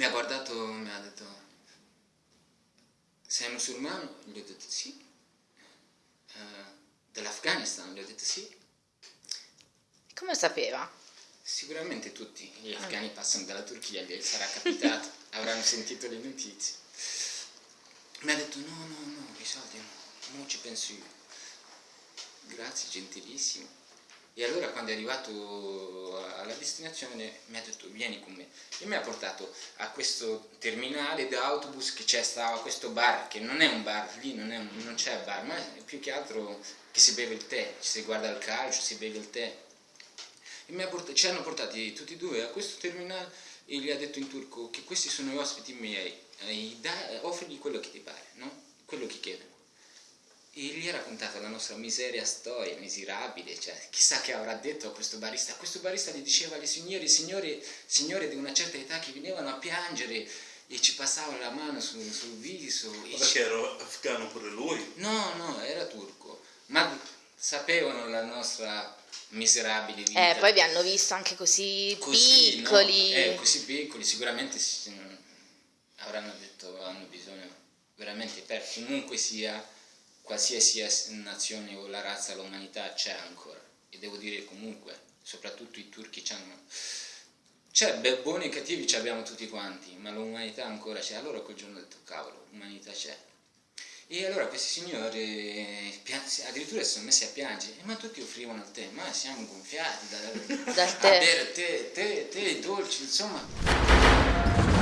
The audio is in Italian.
Mi ha guardato, mi ha detto, sei musulmano? Gli ho detto sì. Uh, Dell'Afghanistan? Gli ho detto sì. Come sapeva? Sicuramente tutti gli afghani ah. passano dalla Turchia, gli sarà capitato, avranno sentito le notizie. Mi ha detto no, no, no, i soldi no, non ci penso io. Grazie, gentilissimo. E allora quando è arrivato destinazione mi ha detto vieni con me e mi ha portato a questo terminale d'autobus che c'è stava questo bar che non è un bar, lì non, c'è bar, ma è più che altro che si beve il tè, si guarda il calcio, si beve il tè. E portato, ci hanno portati tutti e due a questo terminale e gli ha detto in turco che questi sono gli ospiti miei, eh, offrigli quello che ti pare, no? quello che chiedono e gli ha raccontato la nostra miseria storia, miserabile, cioè chissà che avrà detto a questo barista. Questo barista gli diceva alle signore, signore, signore di una certa età che venivano a piangere e ci passavano la mano sul, sul viso. Ma perché ci... era afgano pure lui? No, no, era turco, ma sapevano la nostra miserabile vita. Eh, poi vi hanno visto anche così, così piccoli. No? Eh, così piccoli, sicuramente avranno detto hanno bisogno veramente per comunque sia qualsiasi nazione o la razza, l'umanità c'è ancora e devo dire comunque, soprattutto i turchi hanno c'è buoni e cattivi ci abbiamo tutti quanti, ma l'umanità ancora c'è. Allora quel giorno ho detto, cavolo, l'umanità c'è. E allora questi signori addirittura si sono messi a piangere, ma tutti offrivano il tè, ma siamo gonfiati da, dal tè. a bere tè, tè, tè dolci, insomma.